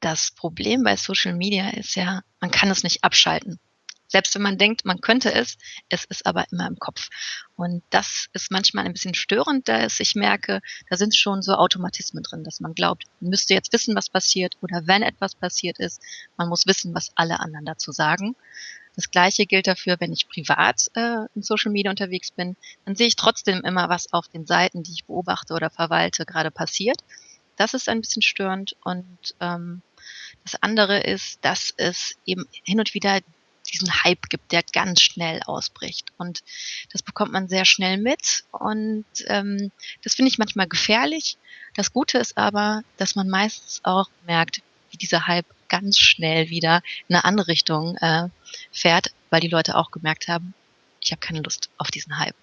Das Problem bei Social Media ist ja, man kann es nicht abschalten. Selbst wenn man denkt, man könnte es, es ist aber immer im Kopf. Und das ist manchmal ein bisschen störend, da ich merke, da sind schon so Automatismen drin, dass man glaubt, man müsste jetzt wissen, was passiert oder wenn etwas passiert ist, man muss wissen, was alle anderen dazu sagen. Das gleiche gilt dafür, wenn ich privat äh, in Social Media unterwegs bin, dann sehe ich trotzdem immer, was auf den Seiten, die ich beobachte oder verwalte, gerade passiert. Das ist ein bisschen störend und ähm, das andere ist, dass es eben hin und wieder diesen Hype gibt, der ganz schnell ausbricht. Und das bekommt man sehr schnell mit. Und ähm, das finde ich manchmal gefährlich. Das Gute ist aber, dass man meistens auch merkt, wie dieser Hype ganz schnell wieder in eine andere Richtung äh, fährt, weil die Leute auch gemerkt haben, ich habe keine Lust auf diesen Hype.